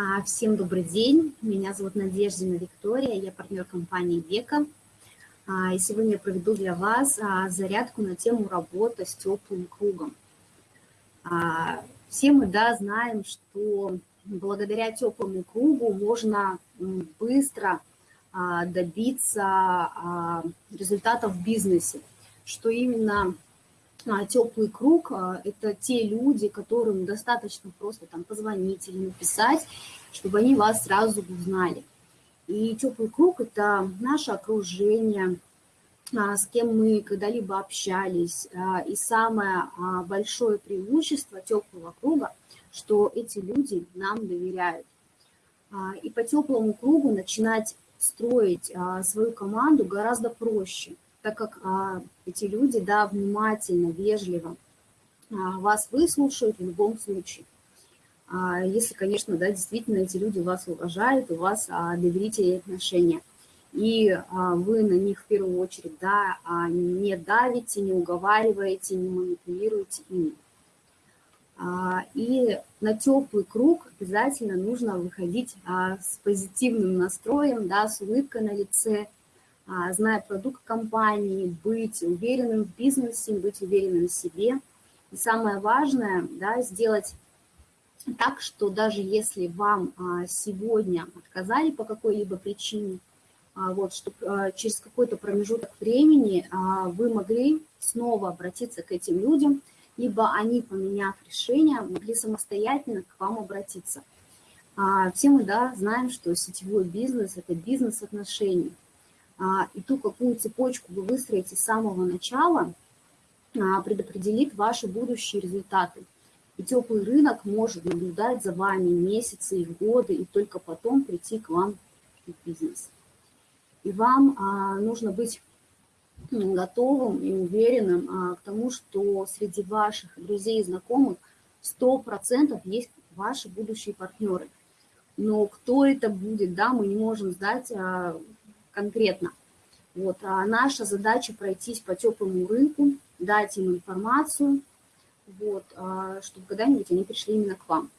А, всем добрый день, меня зовут Надеждина Виктория, я партнер компании Века. А, и сегодня я проведу для вас а, зарядку на тему работы с теплым кругом. Все мы да, знаем, что благодаря теплому кругу можно быстро добиться результатов в бизнесе, что именно теплый круг а, – это те люди, которым достаточно просто там позвонить или написать, чтобы они вас сразу узнали. И теплый круг – это наше окружение, а, с кем мы когда-либо общались. И самое большое преимущество теплого круга, что эти люди нам доверяют. И по теплому кругу начинать строить свою команду гораздо проще – так как а, эти люди, да, внимательно, вежливо а, вас выслушают в любом случае. А, если, конечно, да, действительно эти люди вас уважают, у вас а, доверительные отношения. И а, вы на них в первую очередь, да, а, не давите, не уговариваете, не манипулируете ими. А, и на теплый круг обязательно нужно выходить а, с позитивным настроем, да, с улыбкой на лице, зная продукт компании, быть уверенным в бизнесе, быть уверенным в себе. И самое важное, да, сделать так, что даже если вам а, сегодня отказали по какой-либо причине, а, вот, чтобы через какой-то промежуток времени вы могли снова обратиться к этим людям, либо они, поменяв решение, могли самостоятельно к вам обратиться. Все мы да, знаем, что сетевой бизнес – это бизнес отношений. А, и ту, какую цепочку вы выстроите с самого начала, а, предопределит ваши будущие результаты. И теплый рынок может наблюдать за вами месяцы и годы, и только потом прийти к вам в бизнес. И вам а, нужно быть готовым и уверенным к тому, что среди ваших друзей и знакомых 100% есть ваши будущие партнеры. Но кто это будет, да, мы не можем знать конкретно. Вот. А наша задача пройтись по теплому рынку, дать им информацию, вот, а, чтобы когда-нибудь они пришли именно к вам.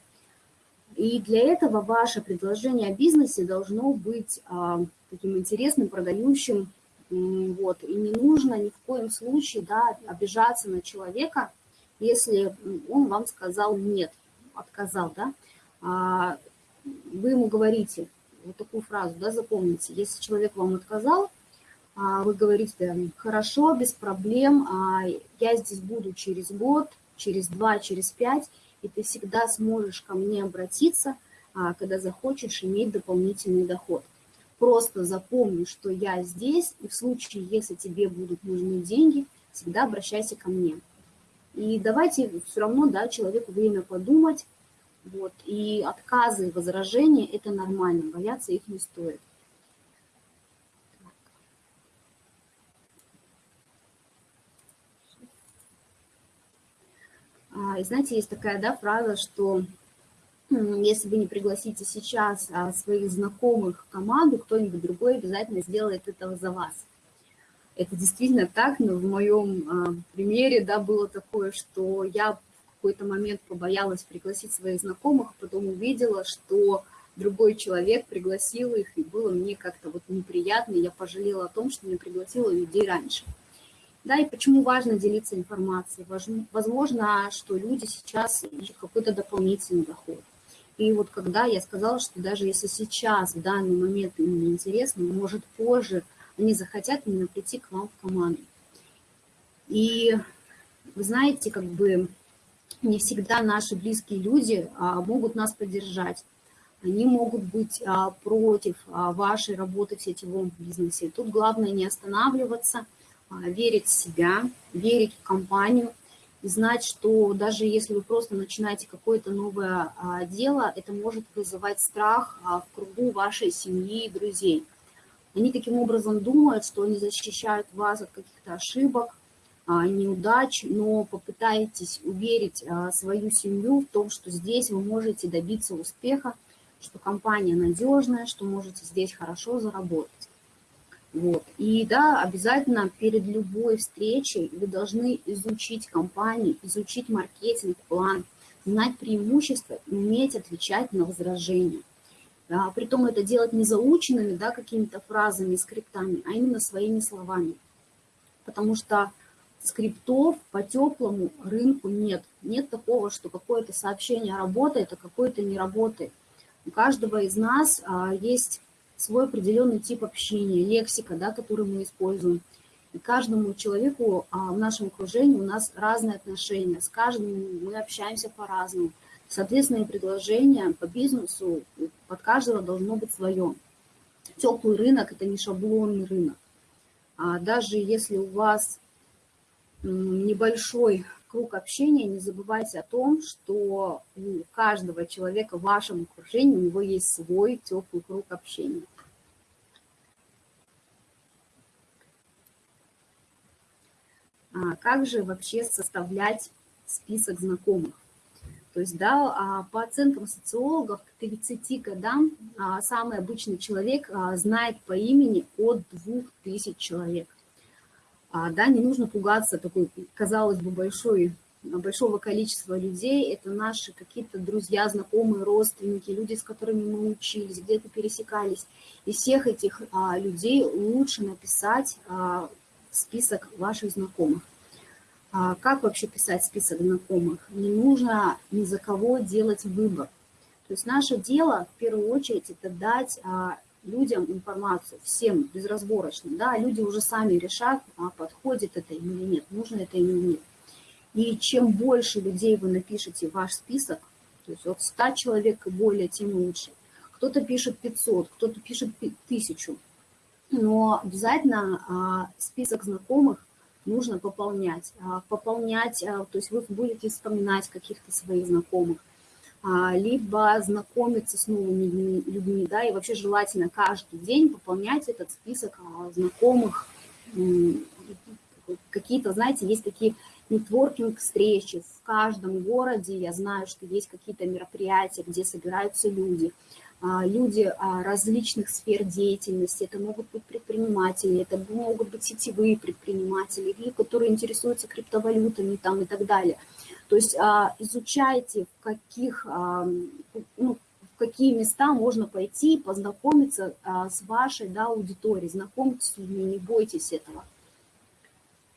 И для этого ваше предложение о бизнесе должно быть а, таким интересным, продающим. Вот. И не нужно ни в коем случае да, обижаться на человека, если он вам сказал нет, отказал. Да? А, вы ему говорите, вот такую фразу, да, запомните, если человек вам отказал, а, вы говорите, хорошо, без проблем, а, я здесь буду через год, через два, через пять, и ты всегда сможешь ко мне обратиться, а, когда захочешь иметь дополнительный доход. Просто запомни, что я здесь, и в случае, если тебе будут нужны деньги, всегда обращайся ко мне. И давайте все равно да, человеку время подумать, вот, и отказы возражения – это нормально, бояться их не стоит. А, и знаете, есть такая да, фраза, что если вы не пригласите сейчас а, своих знакомых в команду, кто-нибудь другой обязательно сделает это за вас. Это действительно так, но в моем а, примере да, было такое, что я какой-то момент побоялась пригласить своих знакомых, потом увидела, что другой человек пригласил их, и было мне как-то вот неприятно, я пожалела о том, что не пригласила людей раньше. Да, и почему важно делиться информацией? Возможно, что люди сейчас ищут какой-то дополнительный доход. И вот когда я сказала, что даже если сейчас, в данный момент им не интересно, может позже они захотят именно прийти к вам в команду. И вы знаете, как бы не всегда наши близкие люди а, могут нас поддержать. Они могут быть а, против а, вашей работы в сетевом бизнесе. Тут главное не останавливаться, верить в себя, верить в компанию и знать, что даже если вы просто начинаете какое-то новое дело, это может вызывать страх в кругу вашей семьи и друзей. Они таким образом думают, что они защищают вас от каких-то ошибок, неудач, но попытайтесь уверить а, свою семью в том, что здесь вы можете добиться успеха, что компания надежная, что можете здесь хорошо заработать. Вот. И да, обязательно перед любой встречей вы должны изучить компанию, изучить маркетинг, план, знать преимущества уметь отвечать на возражения. Да, притом это делать не заученными, да, какими-то фразами, скриптами, а именно своими словами. Потому что скриптов по теплому рынку нет. Нет такого, что какое-то сообщение работает, а какое-то не работает. У каждого из нас а, есть свой определенный тип общения, лексика, да, который мы используем. И каждому человеку а, в нашем окружении у нас разные отношения. С каждым мы общаемся по-разному. Соответственно, и предложение по бизнесу под каждого должно быть свое. Теплый рынок – это не шаблонный рынок. А даже если у вас небольшой круг общения, не забывайте о том, что у каждого человека в вашем окружении у него есть свой теплый круг общения. А как же вообще составлять список знакомых? То есть, да, а, по оценкам социологов, к 30 годам а, самый обычный человек а, знает по имени от 2000 человек. Да, не нужно пугаться такой, казалось бы, большой, большого количества людей. Это наши какие-то друзья, знакомые, родственники, люди, с которыми мы учились, где-то пересекались. Из всех этих людей лучше написать список ваших знакомых. А как вообще писать список знакомых? Не нужно ни за кого делать выбор. То есть наше дело в первую очередь это дать а, людям информацию, всем безразборочно. Да? Люди уже сами решат, а подходит это им или нет, нужно это им или нет. И чем больше людей вы напишете ваш список, то есть от 100 человек и более, тем лучше. Кто-то пишет 500, кто-то пишет 1000. Но обязательно а, список знакомых нужно пополнять. А, пополнять, а, то есть вы будете вспоминать каких-то своих знакомых, либо знакомиться с новыми людьми, да, и вообще желательно каждый день пополнять этот список знакомых, какие-то, знаете, есть такие нетворкинг-встречи в каждом городе, я знаю, что есть какие-то мероприятия, где собираются люди – а, люди а, различных сфер деятельности, это могут быть предприниматели, это могут быть сетевые предприниматели, или которые интересуются криптовалютами там, и так далее. То есть а, изучайте, в каких, ну, в какие места можно пойти, познакомиться с вашей да, аудиторией, знакомьтесь с людьми, не бойтесь этого.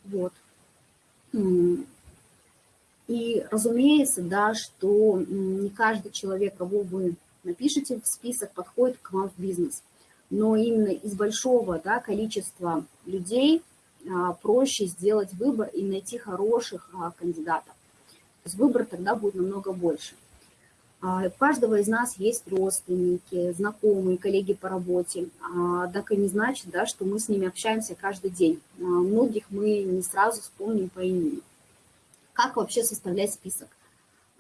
Вот. И разумеется, да, что не каждый человек, кого вы напишите в список, подходит к вам в бизнес. Но именно из большого да, количества людей а, проще сделать выбор и найти хороших а, кандидатов. То есть выбор тогда будет намного больше. А, у каждого из нас есть родственники, знакомые, коллеги по работе. Однако не значит, да, что мы с ними общаемся каждый день. Многих мы не сразу вспомним по имени. Как вообще составлять список?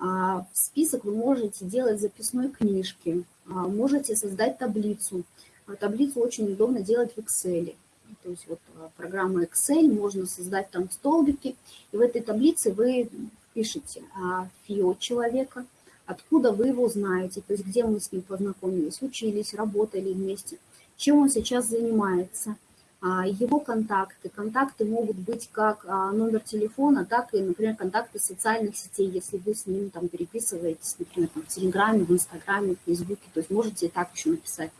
А, список вы можете делать в записной книжке, а, можете создать таблицу. А, таблицу очень удобно делать в Excel. То есть вот программа Excel, можно создать там столбики, и в этой таблице вы пишете фио человека, откуда вы его знаете, то есть где мы с ним познакомились, учились, работали вместе, чем он сейчас занимается – его контакты. Контакты могут быть как а, номер телефона, так и, например, контакты социальных сетей, если вы с ним там переписываетесь, например, там, в Телеграме, в Инстаграме, в Фейсбуке, то есть можете так еще написать.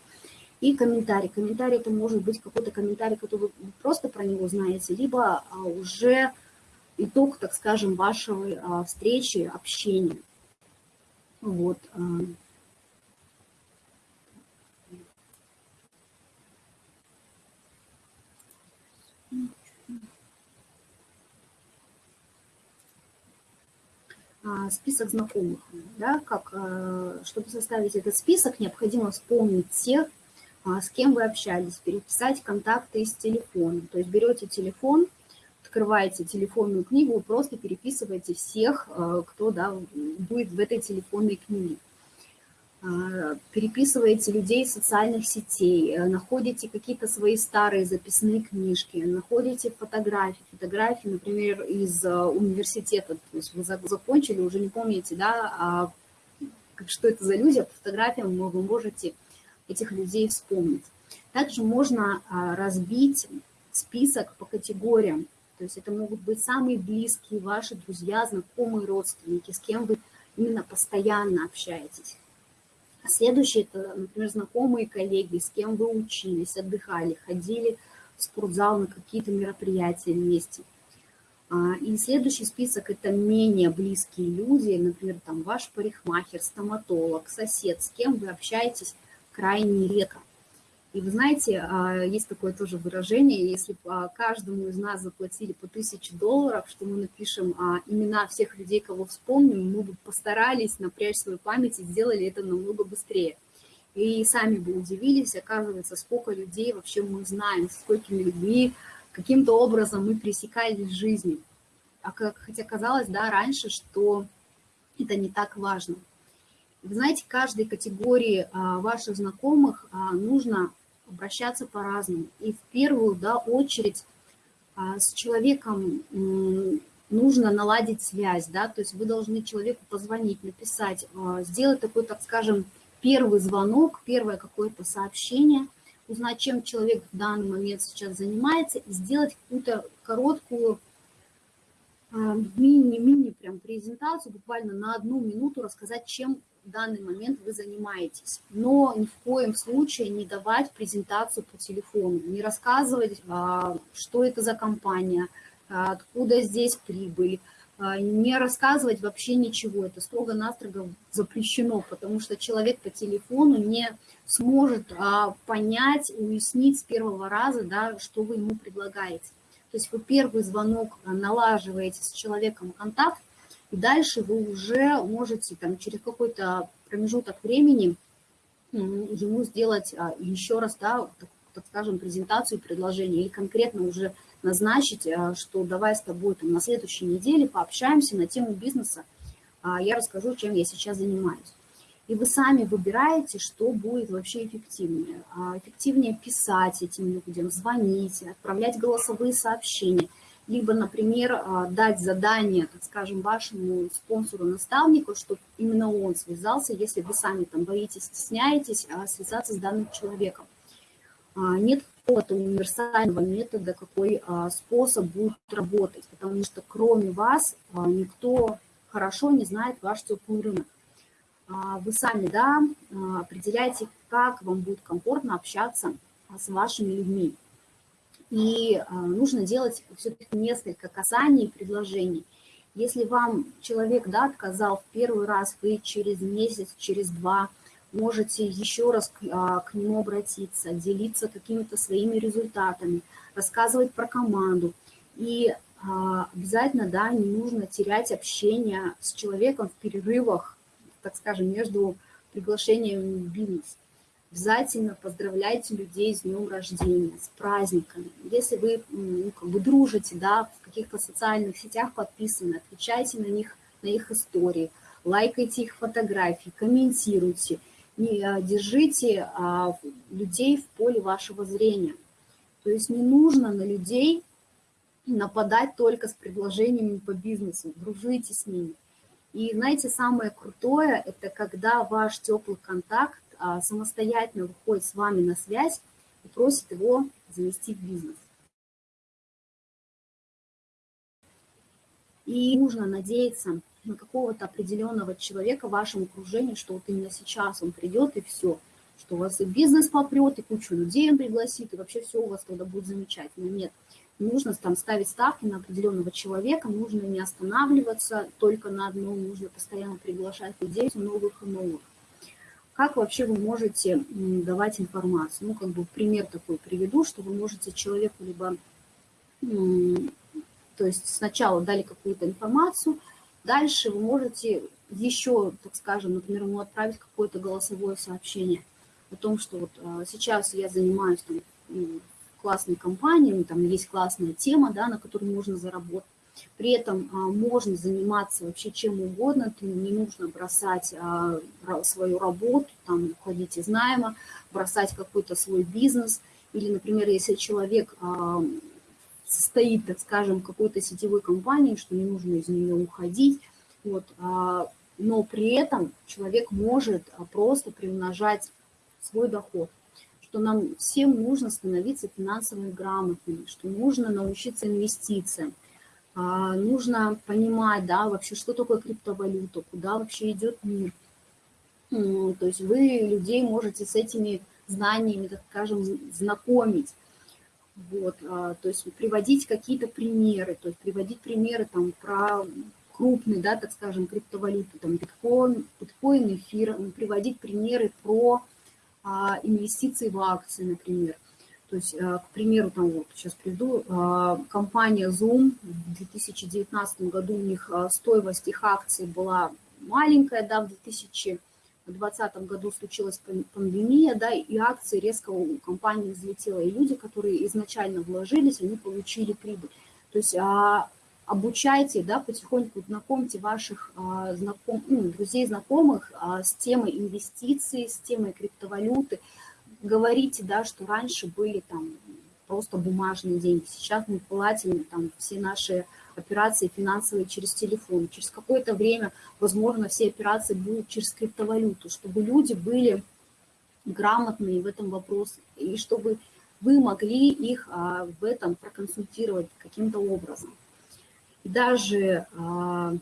И комментарий. Комментарий это может быть какой-то комментарий, который вы просто про него знаете, либо а, уже итог, так скажем, вашего встречи, общения. Вот. Список знакомых. Да, как, э, чтобы составить этот список, необходимо вспомнить тех, а, с кем вы общались, переписать контакты из телефона. То есть берете телефон, открываете телефонную книгу, просто переписываете всех, э, кто да, будет в этой телефонной книге. А, переписываете людей из социальных сетей, э, находите какие-то свои старые записные книжки, находите фотографии, фотографии, например, из э, университета, то есть вы закончили, уже не помните, да, а что это за люди, а по фотографиям вы можете этих людей вспомнить. Также можно а, разбить список по категориям, то есть это могут быть самые близкие ваши друзья, знакомые, родственники, с кем вы именно постоянно общаетесь. Следующее – это, например, знакомые коллеги, с кем вы учились, отдыхали, ходили в спортзал на какие-то мероприятия вместе. А, и следующий список – это менее близкие люди, например, там ваш парикмахер, стоматолог, сосед, с кем вы общаетесь крайне редко. И вы знаете, а, есть такое тоже выражение, если бы каждому из нас заплатили по тысяче долларов, что мы напишем а, имена всех людей, кого вспомним, мы бы постарались напрячь свою память и сделали это намного быстрее. И сами бы удивились, оказывается, сколько людей вообще мы знаем, с сколькими людьми каким-то образом мы пересекались в жизни. А как, хотя казалось, да, раньше, что это не так важно. Вы знаете, каждой категории а, ваших знакомых а, нужно обращаться по-разному. И в первую да, очередь а, с человеком нужно наладить связь, да, то есть вы должны человеку позвонить, написать, а, сделать такой, так скажем, первый звонок, первое какое-то сообщение – узнать, чем человек в данный момент сейчас занимается, и сделать какую-то короткую мини-мини а, прям презентацию, буквально на одну минуту рассказать, чем в данный момент вы занимаетесь. Но ни в коем случае не давать презентацию по телефону, не рассказывать, а, что это за компания, а, откуда здесь прибыль, не рассказывать вообще ничего. Это строго-настрого запрещено, потому что человек по телефону не сможет а, понять, уяснить с первого раза, да, что вы ему предлагаете. То есть вы первый звонок налаживаете с человеком контакт, и дальше вы уже можете там, через какой-то промежуток времени ему сделать а, еще раз, да, так, скажем, презентацию предложения или конкретно уже назначить, а, что давай с тобой там, на следующей неделе пообщаемся на тему бизнеса, а, я расскажу, чем я сейчас занимаюсь. И вы сами выбираете, что будет вообще эффективнее. Эффективнее писать этим людям, звонить, отправлять голосовые сообщения. Либо, например, а, дать задание, так скажем, вашему спонсору-наставнику, чтобы именно он связался, если вы сами там боитесь, стесняетесь, а, связаться с данным человеком. Нет какого-то универсального метода, какой способ будет работать, потому что кроме вас никто хорошо не знает ваш теплый рынок. А, вы сами да, а, определяете, как вам будет комфортно общаться а, с вашими людьми. И нужно делать все-таки несколько касаний предложений. Если вам человек да, отказал в первый раз, вы через месяц, через два можете еще раз к, к нему обратиться, делиться какими-то своими результатами, рассказывать про команду. И обязательно да, не нужно терять общение с человеком в перерывах так скажем, между приглашением в бизнес. Обязательно поздравляйте людей с днем рождения, с праздниками. Если вы ну, как бы дружите, да, в каких-то социальных сетях подписаны, отвечайте на них, на их истории, лайкайте их фотографии, комментируйте, не, а, держите а, людей в поле вашего зрения. То есть не нужно на людей нападать только с предложениями по бизнесу, дружите с ними. И знаете, самое крутое, это когда ваш теплый контакт самостоятельно выходит с вами на связь и просит его завести в бизнес. И нужно надеяться на какого-то определенного человека в вашем окружении, что вот именно сейчас он придет и все, что у вас и бизнес попрет, и кучу людей он пригласит, и вообще все у вас тогда будет замечательно. Нет, нужно там ставить ставки на определенного человека, нужно не останавливаться только на одном, нужно постоянно приглашать людей новых и новых. Как вообще вы можете давать информацию? Ну, как бы пример такой приведу, что вы можете человеку либо, то есть сначала дали какую-то информацию, дальше вы можете еще, так скажем, например, ему отправить какое-то голосовое сообщение о том, что вот а, сейчас я занимаюсь там, классной компании, там есть классная тема, да, на которой можно заработать. При этом а, можно заниматься вообще чем угодно, ты не нужно бросать а, свою работу, там, уходить из найма, бросать какой-то свой бизнес. Или, например, если человек а, состоит, так скажем, какой-то сетевой компании, что не нужно из нее уходить, вот, но при этом человек может просто приумножать свой доход что нам всем нужно становиться финансово грамотными, что нужно научиться инвестициям, нужно понимать, да, вообще, что такое криптовалюта, куда вообще идет мир. То есть вы людей можете с этими знаниями, так скажем, знакомить. Вот, а, то есть приводить какие-то примеры, то есть приводить примеры там про крупные, да, так скажем, криптовалюты, там биткоин, биткоин, эфир, приводить примеры про а, инвестиции в акции, например. То есть, а, к примеру, там вот сейчас приду, а, компания Zoom в 2019 году у них а, стоимость их акций была маленькая, да, в 2000 в 2020 году случилась пандемия, да, и акции резко у компании взлетела, и люди, которые изначально вложились, они получили прибыль. То есть а, обучайте, да, потихоньку знакомьте ваших знаком, ну, друзей, знакомых с темой инвестиций, с темой криптовалюты. Говорите, да, что раньше были там просто бумажные деньги, сейчас мы платим там все наши операции финансовые через телефон. Через какое-то время, возможно, все операции будут через криптовалюту, чтобы люди были грамотные в этом вопросе, и чтобы вы могли их а, в этом проконсультировать каким-то образом. И даже а,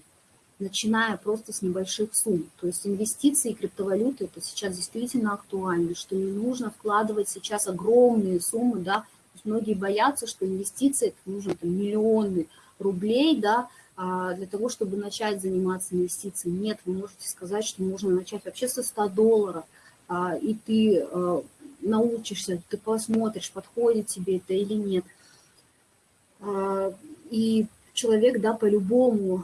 начиная просто с небольших сумм. То есть инвестиции и криптовалюты это сейчас действительно актуально, что не нужно вкладывать сейчас огромные суммы, да, многие боятся, что инвестиции это нужно там, миллионы, рублей, да, а, для того, чтобы начать заниматься инвестициями. Нет, вы можете сказать, что можно начать вообще со 100 долларов, а, и ты а, научишься, ты посмотришь, подходит тебе это или нет. И человек, да, по-любому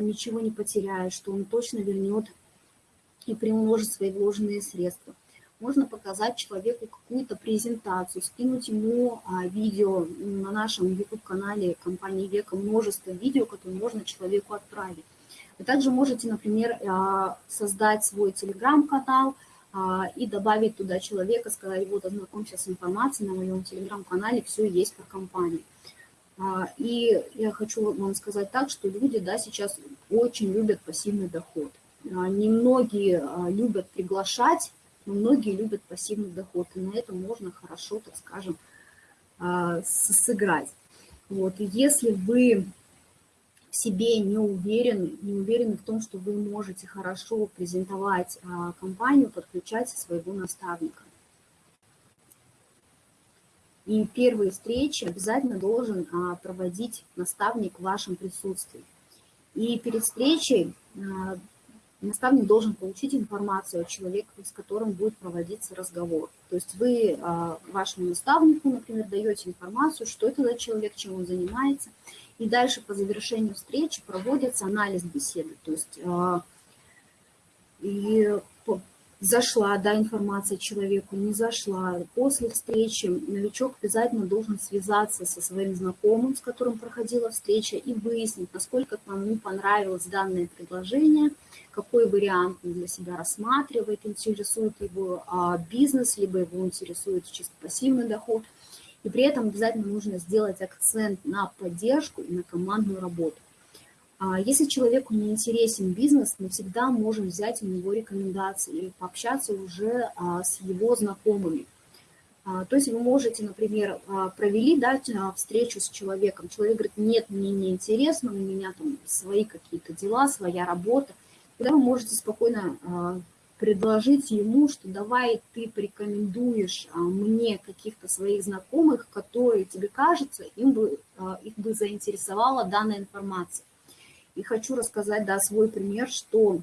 ничего не потеряет, что он точно вернет и приумножит свои вложенные средства можно показать человеку какую-то презентацию, скинуть ему а, видео на нашем YouTube-канале компании Века, множество видео, которые можно человеку отправить. Вы также можете, например, а, создать свой телеграм-канал а, и добавить туда человека, сказать, вот, ознакомься с информацией на моем телеграм-канале, все есть про компанию. И я хочу вам сказать так, что люди да, сейчас очень любят пассивный доход. Немногие любят приглашать но многие любят пассивный доход, и на этом можно хорошо, так скажем, а, сыграть. Вот. И если вы в себе не уверены, не уверены в том, что вы можете хорошо презентовать а, компанию, подключайте своего наставника. И первые встречи обязательно должен а, проводить наставник в вашем присутствии. И перед встречей наставник должен получить информацию о человеке, с которым будет проводиться разговор. То есть вы а, вашему наставнику, например, даете информацию, что это за человек, чем он занимается, и дальше по завершению встречи проводится анализ беседы. То есть а, и зашла да, информация человеку, не зашла. После встречи новичок обязательно должен связаться со своим знакомым, с которым проходила встреча, и выяснить, насколько ему понравилось данное предложение, какой вариант он для себя рассматривает, интересует его а, бизнес, либо его интересует чисто пассивный доход. И при этом обязательно нужно сделать акцент на поддержку и на командную работу. А если человеку не интересен бизнес, мы всегда можем взять у него рекомендации или пообщаться уже а, с его знакомыми. А, то есть вы можете, например, провели да, встречу с человеком. Человек говорит, нет, мне не интересно, у меня там свои какие-то дела, своя работа. Тогда вы можете спокойно предложить ему, что давай ты порекомендуешь мне каких-то своих знакомых, которые тебе кажется, им бы, их бы заинтересовала данная информация. И хочу рассказать, да, свой пример, что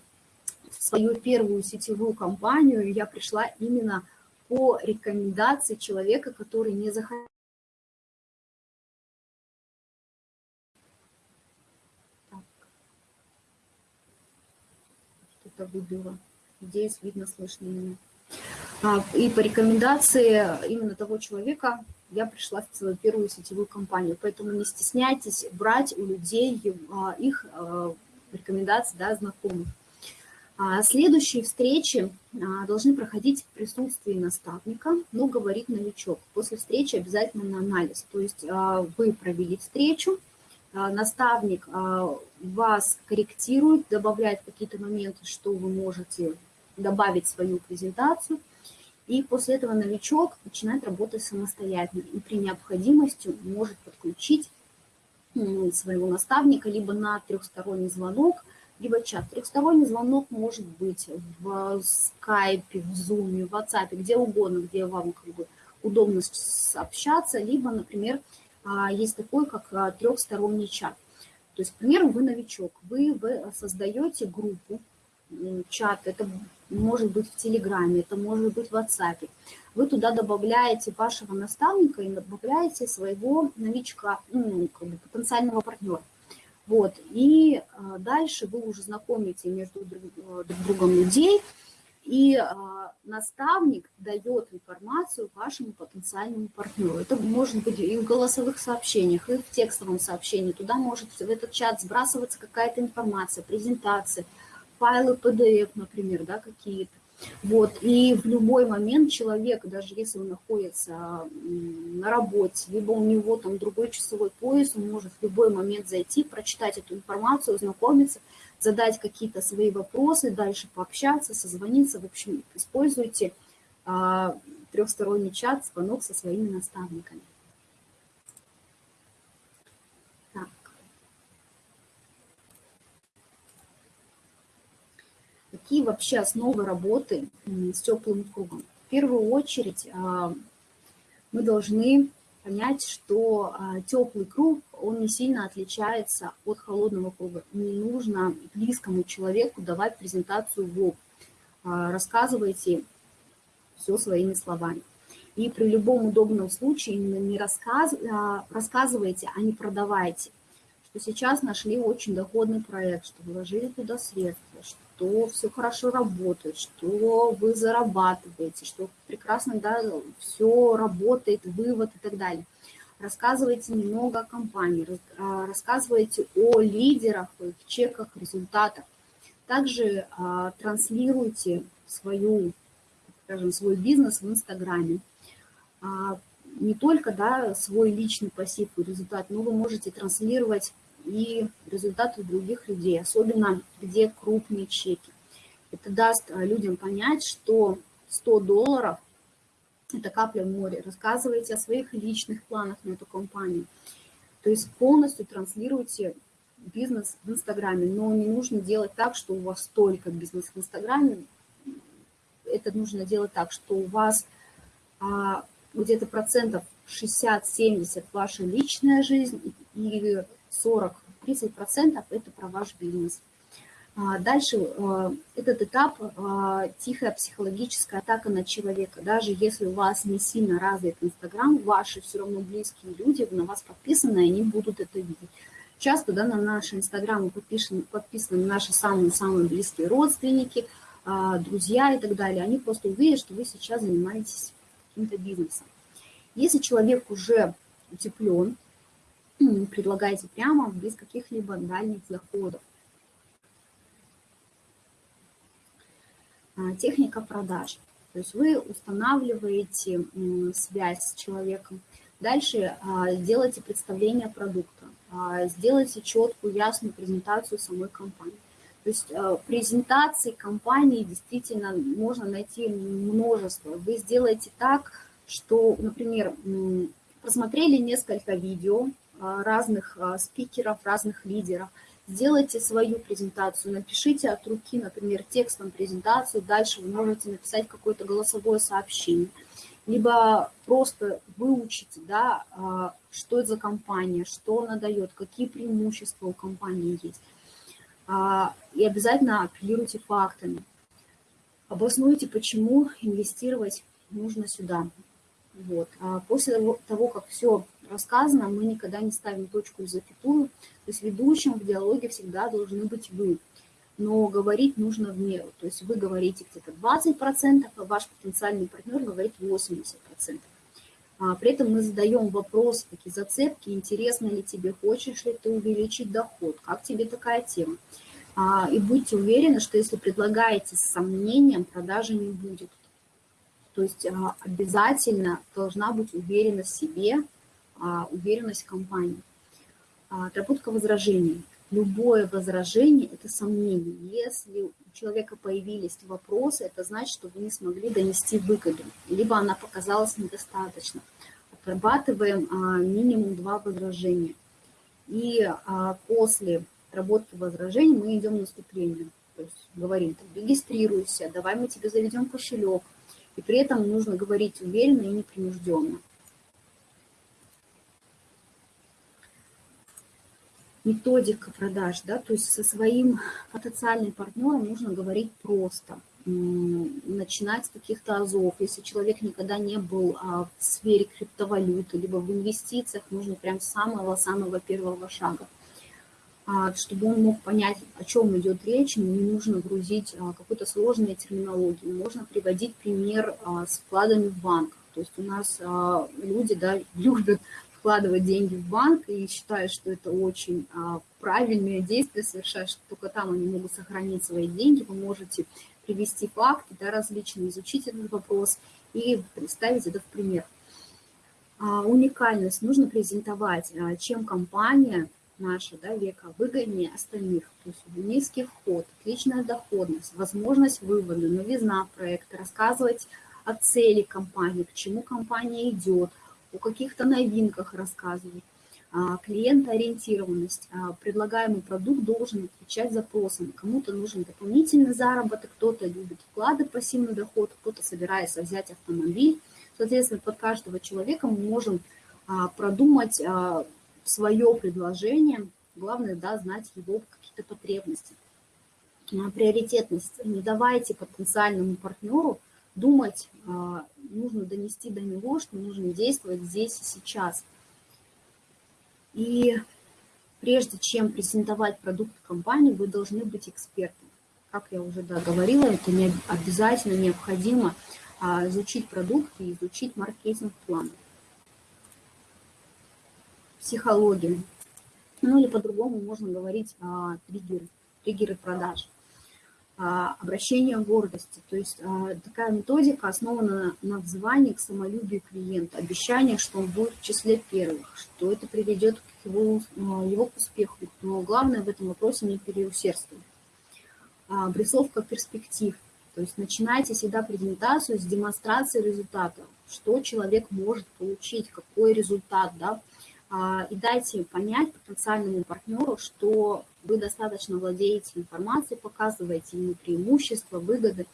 в свою первую сетевую компанию я пришла именно по рекомендации человека, который не захотел. Что-то выбило. Здесь видно, слышно меня. А, и по рекомендации именно того человека я пришла в свою первую сетевую компанию. Поэтому не стесняйтесь брать у людей а, их а, рекомендации, да, знакомых. Следующие встречи должны проходить в присутствии наставника, но говорит новичок. После встречи обязательно на анализ. То есть вы провели встречу, наставник вас корректирует, добавляет какие-то моменты, что вы можете добавить свою презентацию – и после этого новичок начинает работать самостоятельно и при необходимости может подключить своего наставника либо на трехсторонний звонок, либо чат. Трехсторонний звонок может быть в скайпе, в зуме, в WhatsApp, где угодно, где вам как бы удобно общаться, либо, например, а, есть такой, как а, трехсторонний чат. То есть, к примеру, вы новичок, вы, вы создаете группу, чат, это может быть в Телеграме, это может быть в WhatsApp. Вы туда добавляете вашего наставника и добавляете своего новичка, ну, как бы потенциального партнера. Вот, и а, дальше вы уже знакомите между друг, друг другом людей, и а, наставник дает информацию вашему потенциальному партнеру. Это может быть и в голосовых сообщениях, и в текстовом сообщении. Туда может в этот чат сбрасываться какая-то информация, презентация, файлы PDF, например, да, какие-то. Вот, и в любой момент человек, даже если он находится на работе, либо у него там другой часовой пояс, он может в любой момент зайти, прочитать эту информацию, ознакомиться, задать какие-то свои вопросы, дальше пообщаться, созвониться. В общем, используйте а, трехсторонний чат, звонок со своими наставниками. Какие вообще основы работы с теплым кругом? В первую очередь а, мы должны понять, что а, теплый круг, он не сильно отличается от холодного круга. Не нужно близкому человеку давать презентацию в лоб. А, рассказывайте все своими словами. И при любом удобном случае не рассказ, рассказывайте, а не продавайте. Что сейчас нашли очень доходный проект, что вложили туда средства, что что все хорошо работает, что вы зарабатываете, что прекрасно да, все работает, вывод и так далее. Рассказывайте немного о компании, а, рассказывайте о лидерах, их чеках, результатах. Также а, транслируйте свою, скажем, свой бизнес в Инстаграме. А, не только да, свой личный пассив и результат, но вы можете транслировать и результаты других людей, особенно где крупные чеки. Это даст э, людям понять, что 100 долларов – это капля в море. Рассказывайте о своих личных планах на эту компанию. То есть полностью транслируйте бизнес в Инстаграме, но не нужно делать так, что у вас только бизнес в Инстаграме. Это нужно делать так, что у вас а, где-то процентов 60-70 ваша личная жизнь и 40-30% это про ваш бизнес. А, дальше э, этот этап э, – тихая психологическая атака на человека. Даже если у вас не сильно развит Инстаграм, ваши все равно близкие люди на вас подписаны, и они будут это видеть. Часто да, на наши Инстаграмы подписаны, подписаны наши самые-самые близкие родственники, а, друзья и так далее. Они просто увидят, что вы сейчас занимаетесь каким-то бизнесом. Если человек уже утеплен, предлагайте прямо без каких-либо дальних заходов. А, техника продаж. То есть вы устанавливаете связь с человеком. Дальше а, делайте представление продукта. А, сделайте четкую, ясную презентацию самой компании. То есть презентации компании действительно можно найти множество. Вы сделаете так, что, например, просмотрели несколько видео, разных а, спикеров, разных лидеров. Сделайте свою презентацию, напишите от руки, например, текстом презентацию, дальше вы можете написать какое-то голосовое сообщение. Либо просто выучите, да, а, что это за компания, что она дает, какие преимущества у компании есть. И обязательно апеллируйте фактами. Обоснуйте, почему инвестировать нужно сюда. Вот. А после того, как все рассказано, мы никогда не ставим точку и запятую. То есть ведущим в диалоге всегда должны быть вы. Но говорить нужно в меру. То есть вы говорите где-то 20%, а ваш потенциальный партнер говорит 80%. А при этом мы задаем вопрос, такие зацепки, интересно ли тебе, хочешь ли ты увеличить доход, как тебе такая тема. А, и будьте уверены, что если предлагаете с сомнением, продажи не будет. То есть а, обязательно должна быть уверенность в себе, уверенность в компании. А, отработка возражений. Любое возражение – это сомнение. Если у человека появились вопросы, это значит, что вы не смогли донести выгоду, либо она показалась недостаточно. Отрабатываем минимум два возражения. И после отработки возражений мы идем наступлением. То есть говорим, регистрируйся, давай мы тебе заведем кошелек. И при этом нужно говорить уверенно и непринужденно. Методика продаж, да, то есть со своим потенциальным партнером нужно говорить просто – начинать с каких-то азов. Если человек никогда не был а, в сфере криптовалюты, либо в инвестициях, нужно прям самого-самого первого шага. А, чтобы он мог понять, о чем идет речь, не нужно грузить а, какую-то сложную терминологию. Можно приводить пример с вкладами в банк. То есть у нас люди да, любят вкладывать деньги в банк и считают, что это очень правильное действие совершать, что только там они могут сохранить свои деньги. Вы можете привести факты да, различные, изучить этот вопрос и представить это в пример. А, уникальность нужно презентовать, а, чем компания наша, да, века, выгоднее остальных. То есть низкий вход, отличная доходность, возможность вывода, новизна проекта, рассказывать о цели компании, к чему компания идет, о каких-то новинках рассказывать. А, клиентоориентированность. А, предлагаемый продукт должен отвечать запросам. Кому-то нужен дополнительный заработок, кто-то любит вклады, пассивный доход, кто-то собирается взять автомобиль. Соответственно, под каждого человека мы можем а, продумать свое предложение. Главное, да, знать его какие-то потребности. Приоритетность. Не давайте потенциальному партнеру думать, нужно донести до него, что нужно действовать здесь и сейчас – и прежде чем презентовать продукт компании, вы должны быть экспертом. Как я уже да, говорила, это не обязательно необходимо а, изучить продукт и изучить маркетинг-план. Психология. Ну или по-другому можно говорить о триггеры, триггеры продаж. А, обращение гордости. То есть а, такая методика основана на взвании к самолюбию клиента, обещание, что он будет в числе первых, что это приведет к его, а, его к успеху. Но главное в этом вопросе не переусердствовать. Обрисовка перспектив. То есть начинайте всегда презентацию с демонстрации результата, что человек может получить, какой результат, да, и дайте понять потенциальному партнеру, что вы достаточно владеете информацией, показываете ему преимущества, выгоды.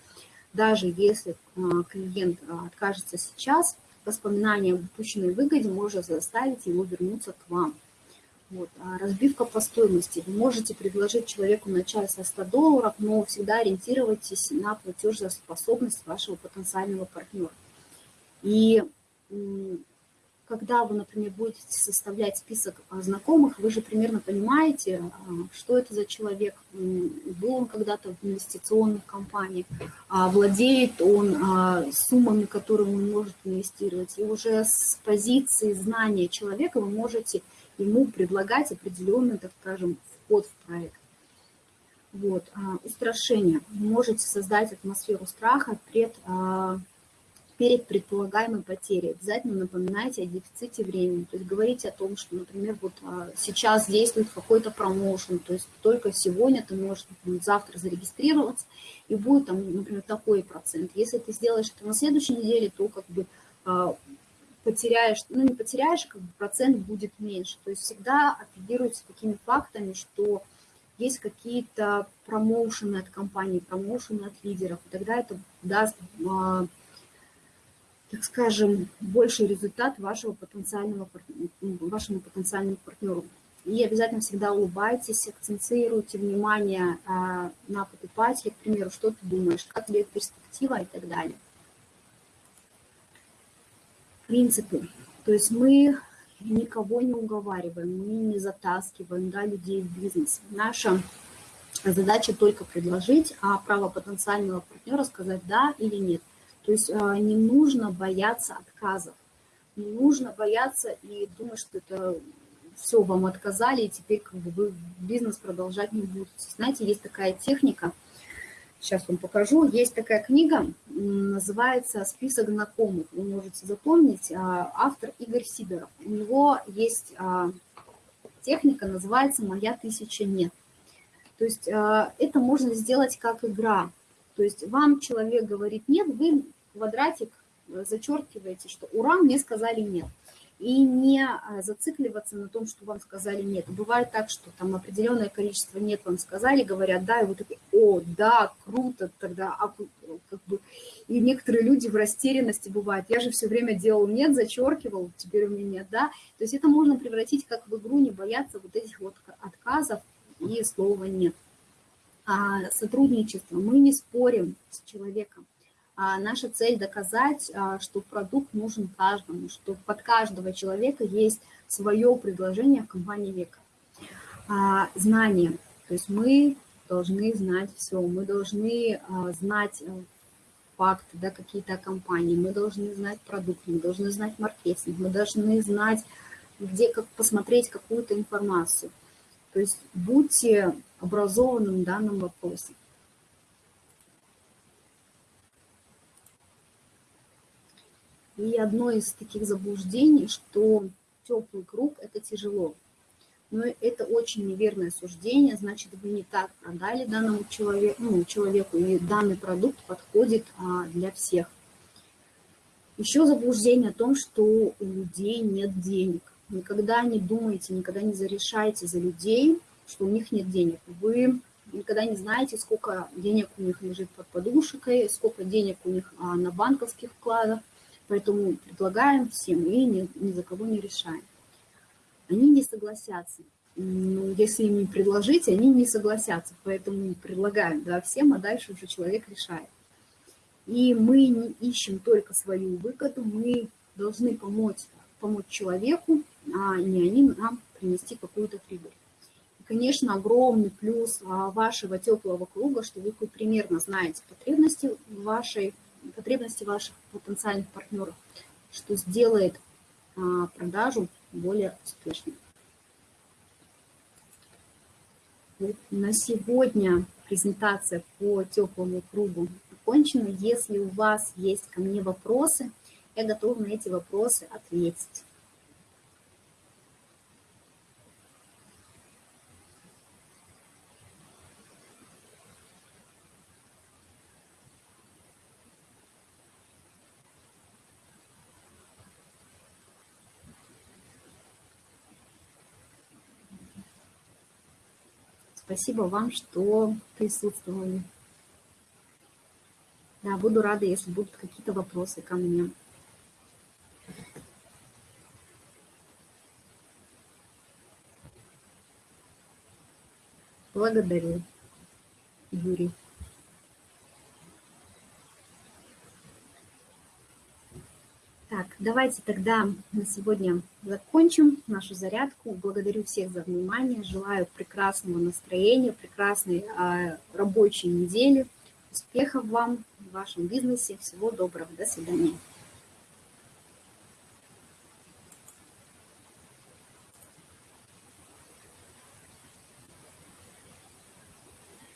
Даже если а, клиент а, откажется сейчас, воспоминание об упущенной выгоде может заставить его вернуться к вам. Вот. А разбивка по стоимости. Вы можете предложить человеку начать со 100 долларов, но всегда ориентируйтесь на платежеспособность вашего потенциального партнера. И когда вы, например, будете составлять список а, знакомых, вы же примерно понимаете, а, что это за человек, был он когда-то в инвестиционных компаниях, а, владеет он суммами, которые он может инвестировать. И уже с позиции знания человека вы можете ему предлагать определенный, так скажем, вход в проект. Вот, устрашение. Вы можете создать атмосферу страха пред перед предполагаемой потерей. Обязательно напоминайте о дефиците времени. То есть говорите о том, что, например, вот а, сейчас действует какой-то промоушен, то есть только сегодня ты можешь например, завтра зарегистрироваться, и будет там, например, такой процент. Если ты сделаешь это на следующей неделе, то как бы а, потеряешь, ну не потеряешь, как бы процент будет меньше. То есть всегда апеллируйте такими фактами, что есть какие-то промоушены от компании, промоушены от лидеров, и тогда это даст а, так скажем, больший результат вашего потенциального, вашему потенциальному партнеру. И обязательно всегда улыбайтесь, акцентируйте внимание а, на покупателя, к примеру, что ты думаешь, как тебе перспектива и так далее. Принципы. То есть мы никого не уговариваем, мы не затаскиваем да, людей в бизнес. Наша задача только предложить, а право потенциального партнера сказать да или нет. То есть а, не нужно бояться отказов, не нужно бояться и думать, что это все, вам отказали, и теперь как бы вы бизнес продолжать не будете. Знаете, есть такая техника, сейчас вам покажу, есть такая книга, называется «Список знакомых», вы можете запомнить, а, автор Игорь Сидоров. У него есть а, техника, называется «Моя тысяча нет». То есть это можно сделать как игра, то есть вам человек говорит нет, вы квадратик зачеркиваете, что ура, мне сказали нет. и не а, зацикливаться на том, что вам сказали нет. Бывает так, что там определенное количество нет вам сказали, говорят да, и вы такие, о, да, круто, тогда, а, как бы, и некоторые люди в растерянности бывают, я же все время делал нет, зачеркивал, теперь у меня да, то есть это можно превратить как в игру, не бояться вот этих вот отказов и слова нет. А сотрудничество, мы не спорим с человеком, а наша цель доказать, а, что продукт нужен каждому, что под каждого человека есть свое предложение в компании века. Знание. То есть мы должны знать все, мы должны знать э, факты, да, какие-то компании, мы должны знать продукт, мы должны знать маркетинг, мы должны знать, где как посмотреть какую-то информацию. То есть будьте образованным в данном вопросе. И одно из таких заблуждений, что теплый круг – это тяжело. Но это очень неверное суждение, значит, вы не так продали данному человеку, ну, человеку, и данный продукт подходит а, для всех. Еще заблуждение о том, что у людей нет денег. Никогда не думайте, никогда не зарешайте за людей, что у них нет денег. Вы никогда не знаете, сколько денег у них лежит под подушкой, сколько денег у них а, на банковских вкладах. Поэтому предлагаем всем и ни, ни за кого не решаем. Они не согласятся. Ну, если им не предложить, они не согласятся. Поэтому предлагаем да, всем, а дальше уже человек решает. И мы не ищем только свою выгоду, мы должны помочь, помочь человеку, а не они нам принести какую-то прибыль. И, конечно, огромный плюс а, вашего теплого круга, что вы примерно знаете потребности вашей потребности ваших потенциальных партнеров, что сделает а, продажу более успешной. на сегодня презентация по теплому кругу окончена. Если у вас есть ко мне вопросы, я готова на эти вопросы ответить. Спасибо вам, что присутствовали. Да, буду рада, если будут какие-то вопросы ко мне. Благодарю, Юрий. Так, давайте тогда на сегодня закончим нашу зарядку. Благодарю всех за внимание. Желаю прекрасного настроения, прекрасной э, рабочей недели. Успехов вам в вашем бизнесе. Всего доброго. До свидания.